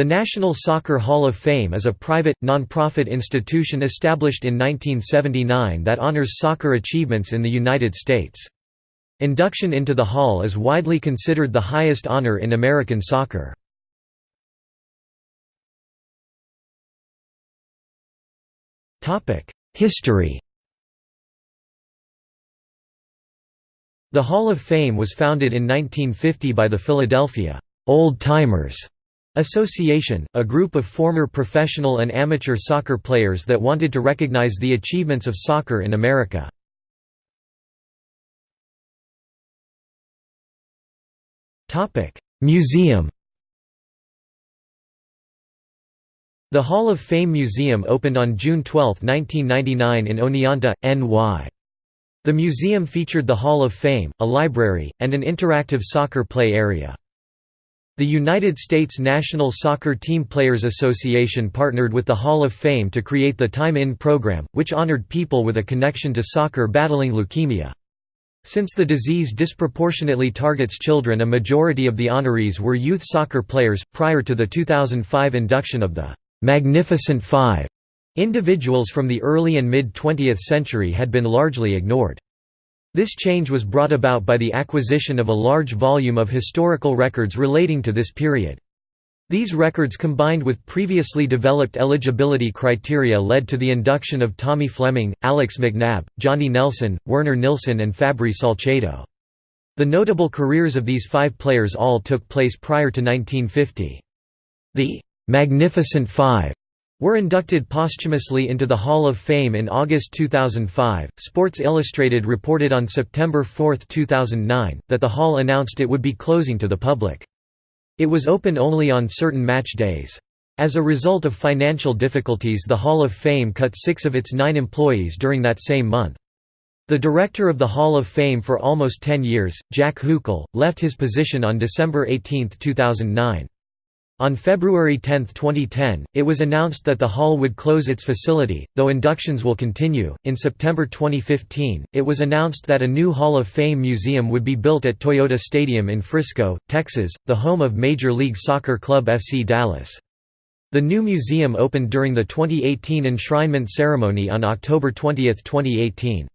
The National Soccer Hall of Fame is a private, non-profit institution established in 1979 that honors soccer achievements in the United States. Induction into the hall is widely considered the highest honor in American soccer. History The Hall of Fame was founded in 1950 by the Philadelphia Old Timers Association, a group of former professional and amateur soccer players that wanted to recognize the achievements of soccer in America. Museum The Hall of Fame Museum opened on June 12, 1999 in Oneonta, NY. The museum featured the Hall of Fame, a library, and an interactive soccer play area. The United States National Soccer Team Players Association partnered with the Hall of Fame to create the Time In program, which honored people with a connection to soccer battling leukemia. Since the disease disproportionately targets children a majority of the honorees were youth soccer players, prior to the 2005 induction of the «Magnificent Five. Individuals from the early and mid-20th century had been largely ignored. This change was brought about by the acquisition of a large volume of historical records relating to this period. These records combined with previously developed eligibility criteria led to the induction of Tommy Fleming, Alex McNab, Johnny Nelson, Werner Nilsson and Fabri Salcedo. The notable careers of these five players all took place prior to 1950. The "'Magnificent Five were inducted posthumously into the Hall of Fame in August 2005. Sports Illustrated reported on September 4, 2009, that the hall announced it would be closing to the public. It was open only on certain match days. As a result of financial difficulties, the Hall of Fame cut six of its nine employees during that same month. The director of the Hall of Fame for almost 10 years, Jack Huckel, left his position on December 18, 2009. On February 10, 2010, it was announced that the hall would close its facility, though inductions will continue. In September 2015, it was announced that a new Hall of Fame museum would be built at Toyota Stadium in Frisco, Texas, the home of Major League Soccer club FC Dallas. The new museum opened during the 2018 enshrinement ceremony on October 20, 2018.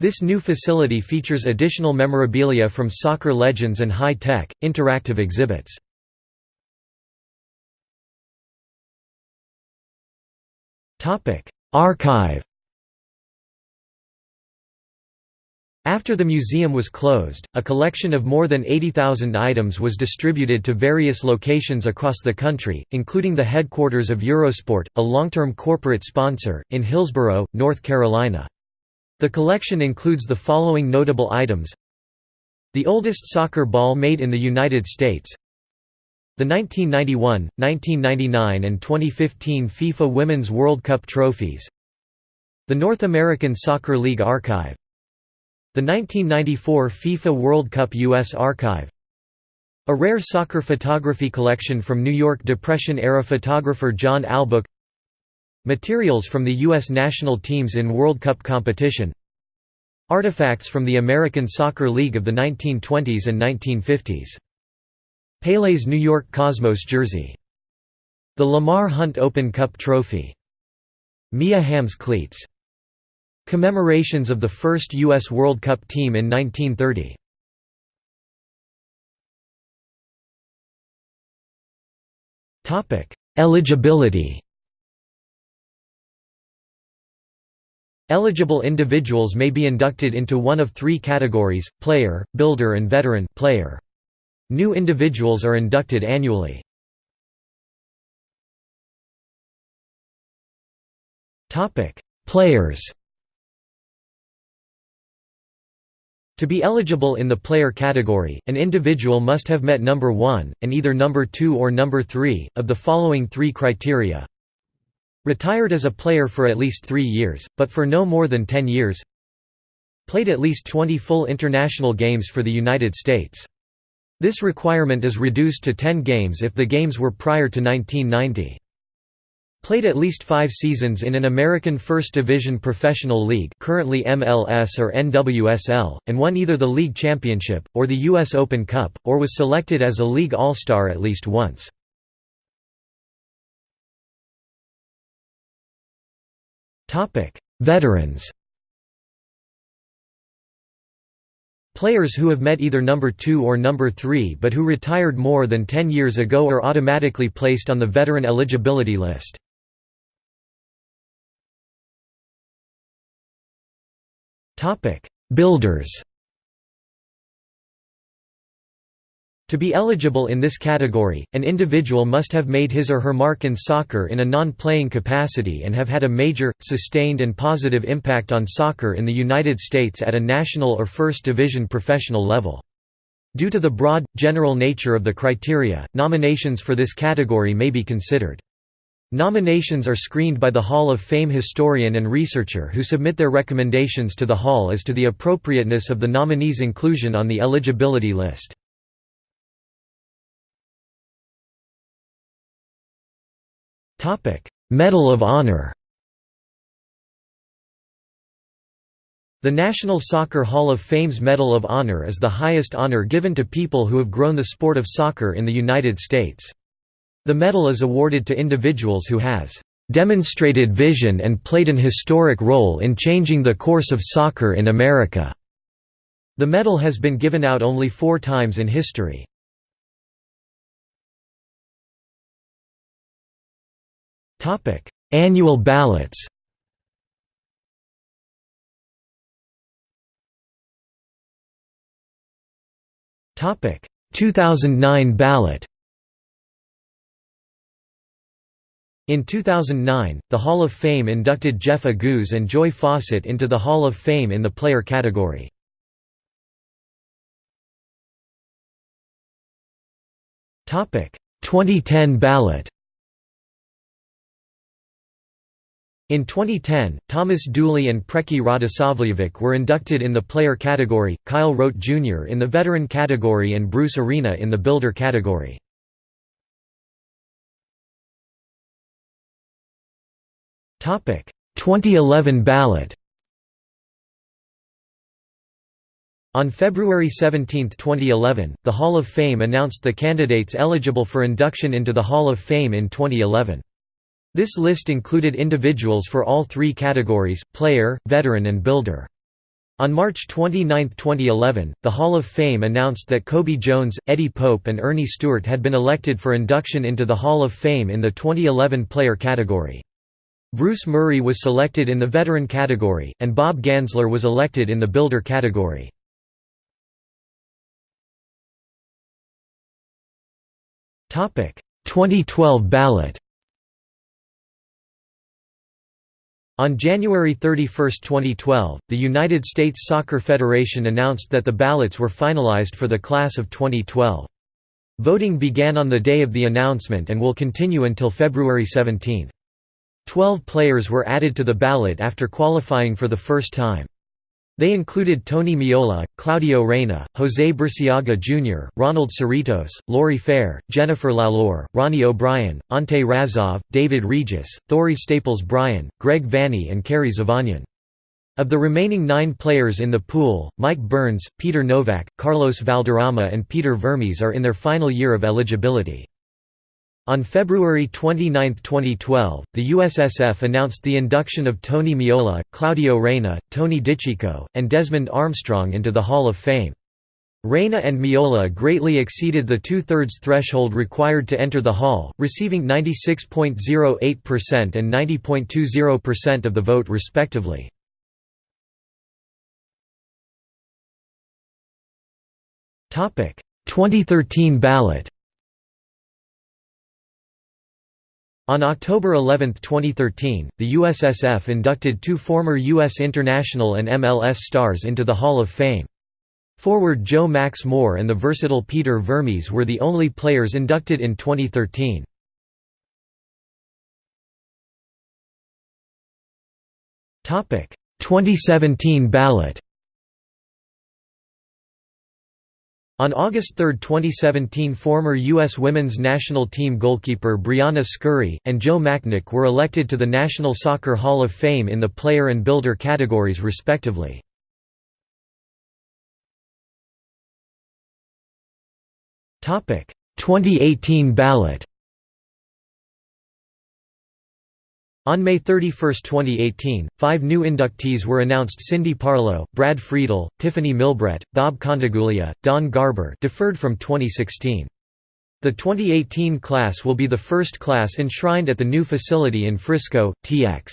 This new facility features additional memorabilia from soccer legends and high-tech, interactive exhibits. Archive After the museum was closed, a collection of more than 80,000 items was distributed to various locations across the country, including the headquarters of Eurosport, a long-term corporate sponsor, in Hillsborough, North Carolina. The collection includes the following notable items The oldest soccer ball made in the United States the 1991, 1999 and 2015 FIFA Women's World Cup trophies The North American Soccer League Archive The 1994 FIFA World Cup U.S. Archive A rare soccer photography collection from New York Depression-era photographer John Albok Materials from the U.S. national teams in World Cup competition Artifacts from the American Soccer League of the 1920s and 1950s Pele's New York Cosmos jersey. The Lamar Hunt Open Cup Trophy. Mia Hamm's cleats. Commemorations of the first U.S. World Cup team in 1930. Eligibility Eligible individuals may be inducted into one of three categories, player, builder and veteran player. New individuals are inducted annually. Players To be eligible in the player category, an individual must have met number 1, and either number 2 or number 3, of the following three criteria. Retired as a player for at least three years, but for no more than 10 years. Played at least 20 full international games for the United States. This requirement is reduced to 10 games if the games were prior to 1990. Played at least five seasons in an American First Division professional league currently MLS or NWSL, and won either the league championship, or the U.S. Open Cup, or was selected as a league all-star at least once. Veterans Players who have met either number 2 or number 3 but who retired more than 10 years ago are automatically placed on the veteran eligibility list. Builders To be eligible in this category, an individual must have made his or her mark in soccer in a non-playing capacity and have had a major, sustained and positive impact on soccer in the United States at a national or first division professional level. Due to the broad, general nature of the criteria, nominations for this category may be considered. Nominations are screened by the Hall of Fame historian and researcher who submit their recommendations to the Hall as to the appropriateness of the nominee's inclusion on the eligibility list. Medal of Honor The National Soccer Hall of Fame's Medal of Honor is the highest honor given to people who have grown the sport of soccer in the United States. The medal is awarded to individuals who has "...demonstrated vision and played an historic role in changing the course of soccer in America." The medal has been given out only four times in history. Topic: Annual ballots. Topic: 2009 ballot. In 2009, the Hall of Fame inducted Jeff Agoos and Joy Fawcett into the Hall of Fame in the player category. Topic: 2010 ballot. In 2010, Thomas Dooley and Preki Radosavljevic were inducted in the player category, Kyle Rote Jr. in the veteran category and Bruce Arena in the builder category. Topic: 2011 ballot. On February 17, 2011, the Hall of Fame announced the candidates eligible for induction into the Hall of Fame in 2011. This list included individuals for all three categories, player, veteran and builder. On March 29, 2011, the Hall of Fame announced that Cobi Jones, Eddie Pope and Earnie Stewart had been elected for induction into the Hall of Fame in the 2011 player category. Bruce Murray was selected in the veteran category, and Bob Gansler was elected in the builder category. Topic: 2012 ballot. On January 31, 2012, the United States Soccer Federation announced that the ballots were finalized for the class of 2012. Voting began on the day of the announcement and will continue until February 17. Twelve players were added to the ballot after qualifying for the first time. They included Tony Meola, Claudio Reyna, José Burciaga Jr., Ronald Cerritos, Lorrie Fair, Jennifer Lalor, Ronnie O'Brien, Ante Razov, David Regis, Thori Staples Bryan, Greg Vanney and Kerry Zavagnin. Of the remaining nine players in the pool, Mike Burns, Peter Nowak, Carlos Valderrama and Peter Vermes are in their final year of eligibility. On February 29, 2012, the USSF announced the induction of Tony Meola, Claudio Reyna, Tony DiCicco, and Desmond Armstrong into the Hall of Fame. Reyna and Meola greatly exceeded the two-thirds threshold required to enter the Hall, receiving 96.08% and 90.20% of the vote respectively. Topic: 2013 ballot. On October 11, 2013, the USSF inducted two former U.S. international and MLS stars into the Hall of Fame. Forward Joe Max Moore and the versatile Peter Vermes were the only players inducted in 2013. Topic: 2017 ballot. On August 3, 2017 former U.S. women's national team goalkeeper Briana Scurry, and Joe Machnik were elected to the National Soccer Hall of Fame in the player and builder categories respectively. Topic: 2018 ballot. On May 31, 2018, five new inductees were announced Cindy Parlow, Brad Friedel, Tiffeny Milbrett, Bob Contiguglia, Don Garber deferred from 2016. The 2018 class will be the first class enshrined at the new facility in Frisco, TX.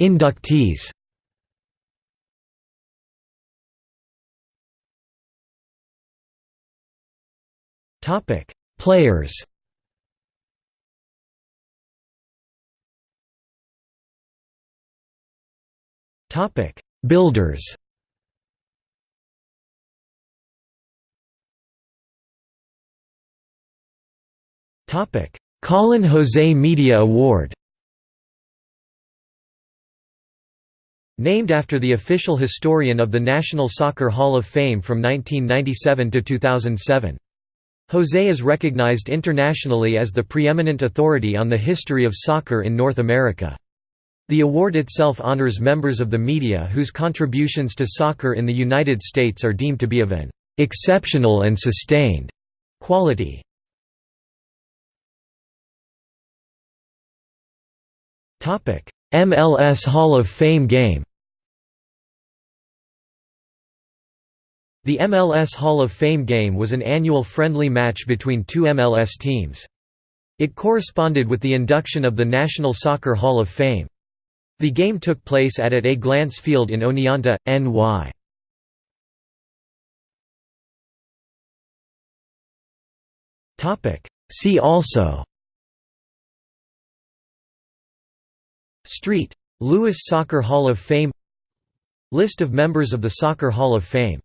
Inductees Topic: Players. Topic: Builders. Topic: Colin Jose Media Award. Named after the official historian of the National Soccer Hall of Fame from 1997 to 2007. Jose is recognized internationally as the preeminent authority on the history of soccer in North America. The award itself honors members of the media whose contributions to soccer in the United States are deemed to be of an exceptional and sustained quality. MLS Hall of Fame game The MLS Hall of Fame game was an annual friendly match between two MLS teams. It corresponded with the induction of the National Soccer Hall of Fame. The game took place at at A Glance Field in Oneonta, NY. See also Street. Louis Soccer Hall of Fame List of members of the Soccer Hall of Fame